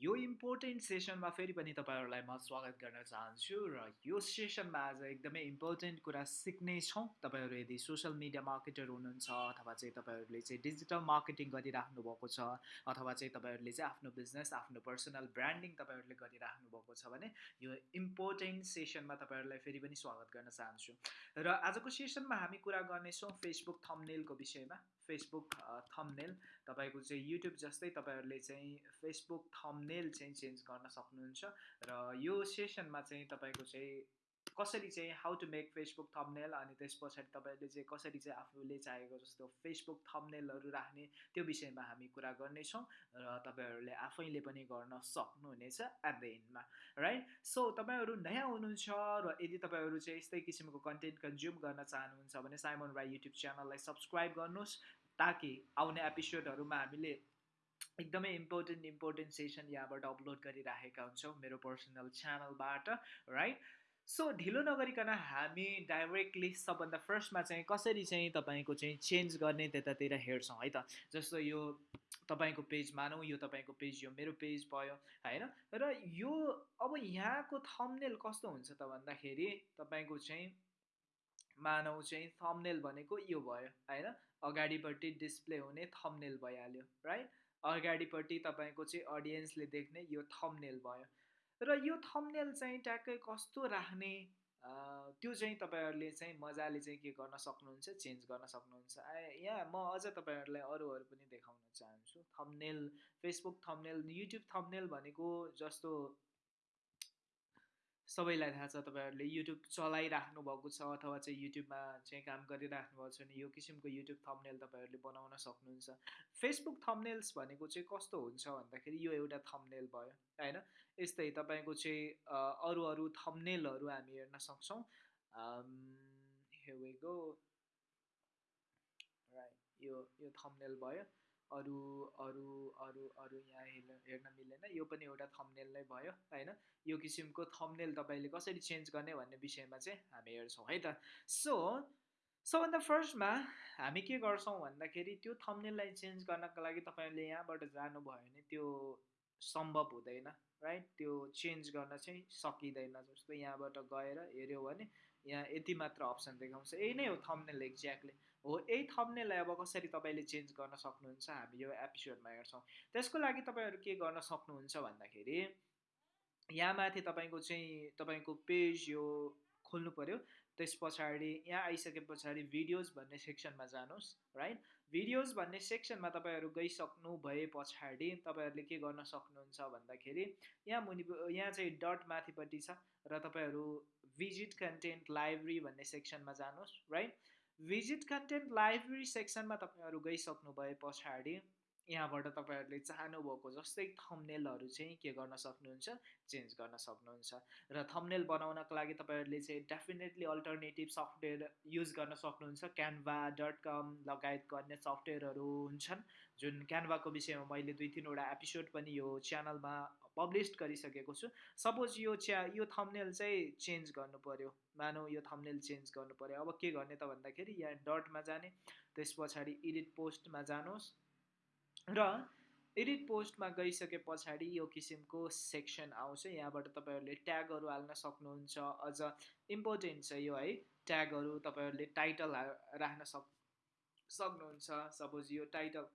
यो इम्पोर्टेन्ट सेसनमा फेरि पनि तपाईँहरूलाई म स्वागत गर्न चाहन्छु र यो सेसनमा आज एकदमै इम्पोर्टेन्ट कुरा सिक्नेछौँ तपाईँहरू यदि सोसियल मिडिया मार्केटर हुनुहुन्छ अथवा चाहिँ तपाईँहरूले चाहिँ डिजिटल मार्केटिङ गरिराख्नु भएको छ अथवा चाहिँ तपाईँहरूले चाहिँ आफ्नो बिजनेस आफ्नो पर्सनल ब्रान्डिङ तपाईँहरूले गरिराख्नु भएको छ भने यो इम्पोर्टेन्ट सेसनमा तपाईँहरूलाई फेरि पनि स्वागत गर्न चाहन्छु। र आजको सेसनमा हामी कुरा गर्नेछौँ फेसबुक थम्नेलको विषयमा। फेसबुक थम्नेल तपाईँको चाहिँ युट्युब जस्तै तपाईँहरूले चाहिँ फेसबुक थम्नेल चाहिँ चेन्ज गर्न सक्नुहुन्छ। र यो सेसनमा चाहिँ तपाईँको चाहिँ कसरी चाहिँ how to make Facebook thumbnail अनि त्यस पछाडि तपाईँहरूले चाहिँ कसरी चाहिँ आफूले चाहेको जस्तो फेसबुक थम्नेलहरू राख्ने त्यो विषयमा हामी कुरा गर्नेछौँ र तपाईँहरूले आफैले पनि गर्न सक्नुहुनेछ एट द एन्डमा राइट सो तपाईँहरू नयाँ हुनुहुन्छ र यदि तपाईँहरू चाहिँ यस्तै किसिमको कन्टेन्ट कन्ज्युम गर्न चाहनुहुन्छ भने साइमन राई युट्युब च्यानललाई सब्सक्राइब गर्नुहोस् ताकि आउने एपिसोडहरूमा हामीले एकदमै इम्पोर्टेन्ट इम्पोर्टेन्ट सेसन यहाँबाट अपलोड गरिराखेका हुन्छौँ मेरो पर्सनल च्यानलबाट राइट सो ढिलो नगरिकन हामी डाइरेक्टली सबभन्दा फर्स्टमा चाहिँ कसरी चाहिँ तपाईँको चाहिँ चेन्ज गर्ने त्यतातिर हेर्छौँ है त? जस्तो यो तपाईँको पेज मानौँ यो तपाईँको पेज यो मेरो पेज भयो होइन? र यो अब यहाँको थम्नेल कस्तो हुन्छ त भन्दाखेरि तपाईँको चाहिँ मानौ चाहिँ थम्नेल भनेको यो भयो होइन? अगाडिपट्टि डिस्प्ले हुने थम्नेल भइहाल्यो राइट अगाडिपट्टि तपाईँको चाहिँ अडियन्सले देख्ने यो थम्नेल भयो। र यो थम्नेल चाहिँ ट्याक्कै कस्तो राख्ने त्यो चाहिँ तपाईँहरूले चाहिँ मजाले चाहिँ के गर्न सक्नुहुन्छ चेन्ज गर्न सक्नुहुन्छ। यहाँ म अझ तपाईँहरूलाई अरूहरू पनि देखाउन चाहन्छु। Thumbnail Facebook thumbnail YouTube thumbnail भनेको जस्तो सबैलाई थाहा छ तपाईँहरूले युट्युब चलाइराख्नु भएको छ अथवा चाहिँ युट्युबमा चाहिँ काम गरिराख्नु भएको छ भने यो किसिमको युट्युब थम्नेल तपाईँहरूले बनाउन सक्नुहुन्छ। फेसबुक थम्नेल्स भनेको चाहिँ कस्तो हुन्छ भन्दाखेरि यो एउटा थम्नेल भयो होइन? यस्तै तपाईँको चाहिँ अरू अरू थम्नेलहरू हामी हेर्न सक्छौँ। राइट यो यो थम्नेल भयो। अरू अरू अरू अरू यहाँ हेर्न हेर्न मिलेन। यो पनि एउटा थम्नेल नै भयो होइन? यो किसिमको थम्नेल तपाईँले कसरी चेन्ज गर्ने भन्ने विषयमा चाहिँ हामी हेर्छौँ है त? सो सबभन्दा फर्स्टमा हामी के गर्छौँ भन्दाखेरि त्यो थम्नेललाई चेन्ज गर्नको लागि तपाईँले यहाँबाट जानुभयो भने त्यो सम्भव हुँदैन राइट त्यो चेन्ज गर्न चाहिँ सकिँदैन जस्तो यहाँबाट गएर हेऱ्यो भने यहाँ यति मात्र अप्सन देखाउँछ। यही नै हो थम्नेल एक्ज्याक्टली हो यही थम्नेललाई अब कसरी तपाईँले चेन्ज गर्न सक्नुहुन्छ हामी यो एपिसोडमा हेर्छौँ। त्यसको लागि तपाईँहरू के गर्न सक्नुहुन्छ भन्दाखेरि यहाँ माथि तपाईँको चाहिँ तपाईँको पेज यो खोल्नु पऱ्यो त्यस पछाडि यहाँ आइसके पछाडि भिडियोज भन्ने सेक्सनमा जानुहोस् राइट भिडियोज भन्ने सेक्सनमा तपाईँहरू गइसक्नु भए पछाडि तपाईँहरूले के गर्न सक्नुहुन्छ भन्दाखेरि यहाँ मुनि यहाँ चाहिँ डट माथिपट्टि छ र तपाईँहरू भिजिट कन्टेन्ट लाइब्रेरी भन्ने सेक्सनमा जानुहोस् राइट भिजिट कन्टेन्ट लाइब्रेरी सेक्सनमा तपाईँहरू गइसक्नु भए पछाडि यहाँबाट तपाईँहरूले चाहनुभएको जस्तै थम्नेलहरू चाहिँ के गर्न सक्नुहुन्छ चेन्ज गर्न सक्नुहुन्छ। र थम्नेल बनाउनको लागि तपाईँहरूले चाहिँ डेफिनेटली अल्टरनेटिभ सफ्टवेयर युज गर्न सक्नुहुन्छ। क्यानभा डट कम लगायतको अन्य सफ्टवेयरहरू हुन्छन्। जुन क्यानभाको विषयमा मैले दुई तिनवटा एपिसोड पनि यो च्यानलमा पब्लिस गरिसकेको छु। सपोज यो च्या यो थम्नेल चाहिँ चेन्ज गर्नु पऱ्यो मानौ यो थम्नेल चेन्ज गर्नु पऱ्यो अब के गर्ने त भन्दाखेरि यहाँ डटमा जाने त्यस पछाडि एडिट पोस्टमा जानुहोस् र एडिट पोस्टमा गइसके पछाडि यो किसिमको सेक्सन आउँछ। यहाँबाट तपाईँहरूले ट्यागहरू हाल्न सक्नुहुन्छ। अझ इम्पोर्टेन्ट छ यो है। ट्यागहरू तपाईँहरूले टाइटल राख्न सक् सक्नुहुन्छ। सपोज यो टाइटल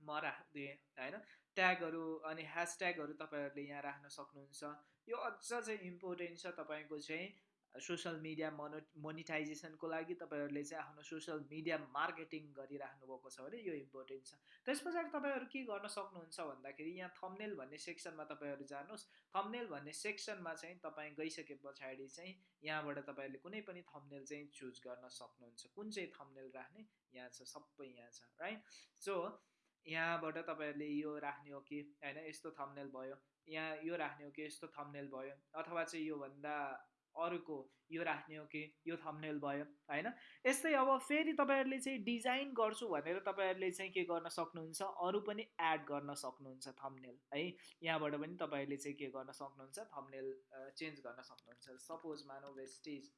म राखिदिएँ होइन? ट्यागहरू अनि ह्यासट्यागहरू तपाईँहरूले यहाँ राख्न सक्नुहुन्छ। यो अझ चाहिँ इम्पोर्टेन्ट छ तपाईँको चाहिँ सोसियल मिडिया मोनो मोनिटाइजेसनको लागि तपाईँहरूले चाहिँ आफ्नो सोसियल मिडिया मार्केटिङ गरिराख्नु भएको छ भने यो इम्पोर्टेन्ट छ। त्यस पछाडि तपाईँहरू के गर्न सक्नुहुन्छ भन्दाखेरि यहाँ थम्नेल भन्ने सेक्सनमा तपाईँहरू जानुहोस्। थम्नेल भन्ने सेक्सनमा चाहिँ तपाईँ गइसके पछाडि चाहिँ यहाँबाट तपाईँहरूले कुनै पनि थम्नेल चाहिँ चुज गर्न सक्नुहुन्छ। कुन चाहिँ थम्नेल राख्ने? यहाँ छ सबै यहाँ छ राइट सो यहाँबाट तपाईँहरूले यो राख्ने हो कि? होइन यस्तो थम्नेल भयो। यहाँ यो राख्ने हो कि? यस्तो थम्नेल भयो। अथवा चाहिँ योभन्दा अर्को यो राख्ने हो कि? यो थम्नेल भयो। होइन? यस्तै अब फेरि तपाईँहरूले चाहिँ डिजाइन गर्छु भनेर तपाईँहरूले चाहिँ के गर्न सक्नुहुन्छ? अरू पनि एड गर्न सक्नुहुन्छ थम्नेल है? यहाँबाट पनि तपाईँहरूले चाहिँ के गर्न सक्नुहुन्छ? थम्नेल चेन्ज गर्न सक्नुहुन्छ। सपोज मानौ वेस्टेज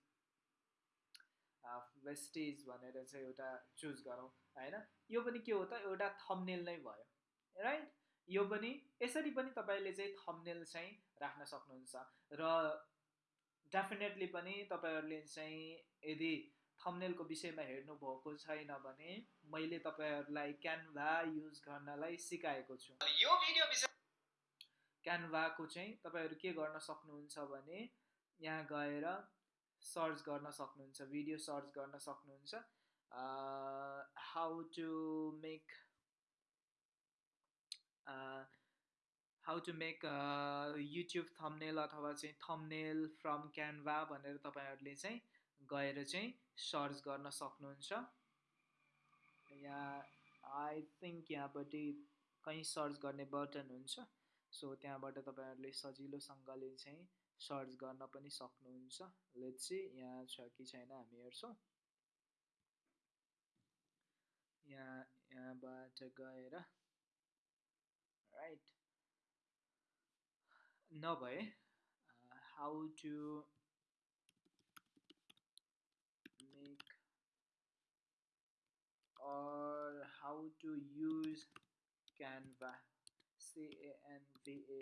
वेस्टेज भनेर चाहिँ एउटा चुज गरौँ होइन? यो पनि के हो त? एउटा थम्नेल नै भयो राइट यो पनि यसरी पनि तपाईँले चाहिँ थम्नेल चाहिँ राख्न सक्नुहुन्छ र डेफिनेटली पनि तपाईँहरूले चाहिँ यदि थम्नेलको विषयमा हेर्नुभएको छैन भने मैले तपाईँहरूलाई क्यानभा युज गर्नलाई सिकाएको छु। यो भिडियो विषय क्यानभाको चाहिँ तपाईँहरू के गर्न सक्नुहुन्छ भने यहाँ गएर सर्च गर्न सक्नुहुन्छ भिडियो सर्च गर्न सक्नुहुन्छ। How to make how to make YouTube thumbnail अथवा चाहिँ थम्नेल फ्रम क्यानभा भनेर तपाईँहरूले चाहिँ गएर चाहिँ सर्च गर्न सक्नुहुन्छ। यहाँ आई थिङ्क यहाँपट्टि कहीँ सर्च गर्ने बटन हुन्छ। सो त्यहाँबाट तपाईँहरूले सजिलोसँगले चाहिँ सर्च गर्न पनि सक्नुहुन्छ। लेट चाहिँ यहाँ छ कि छैन हामी हेर्छौँ। यहाँ यहाँबाट गएर राइट नभए how to make or how to use Canva सिएनभिए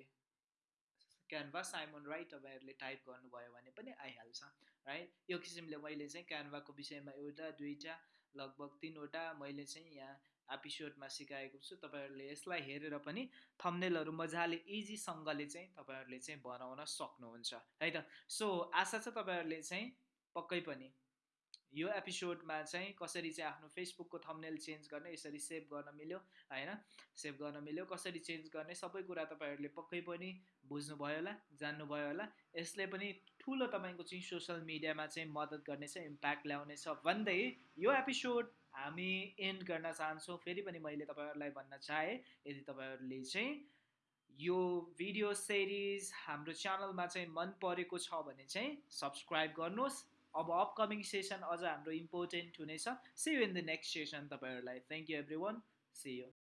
क्यानभा साइमन राइट तपाईँहरूले टाइप गर्नुभयो भने पनि आइहाल्छ राइट यो किसिमले मैले चाहिँ क्यानभाको विषयमा एउटा दुईवटा लगभग तिनवटा मैले चाहिँ यहाँ एपिसोडमा सिकाएको छु। तपाईँहरूले यसलाई हेरेर पनि थम्नेलहरू मजाले इजीसँगले चाहिँ तपाईँहरूले चाहिँ बनाउन सक्नुहुन्छ है त? सो आशा छ तपाईँहरूले चाहिँ पक्कै पनि यो एपिसोडमा चाहिँ कसरी चाहिँ आफ्नो फेसबुकको थम्नेल चेन्ज गर्ने यसरी सेभ गर्न मिल्यो होइन? सेभ गर्न मिल्यो कसरी चेन्ज गर्ने सबै कुरा तपाईँहरूले पक्कै पनि बुझ्नुभयो होला जान्नुभयो होला। यसले पनि ठुलो तपाईँको चाहिँ सोसियल मिडियामा चाहिँ मद्दत गर्नेछ इम्प्याक्ट ल्याउनेछ। भन्दै यो एपिसोड हामी एन्ड गर्न चाहन्छौँ। फेरि पनि मैले तपाईँहरूलाई भन्न चाहेँ यदि तपाईँहरूले चाहिँ यो भिडियो सिरिज हाम्रो च्यानलमा चाहिँ मन परेको छ भने चाहिँ सब्सक्राइब गर्नुहोस्। अब अपकमिङ सेसन अझ हाम्रो इम्पोर्टेन्ट हुनेछ. See you in the next session तपाईँहरूलाई. Thank you everyone see you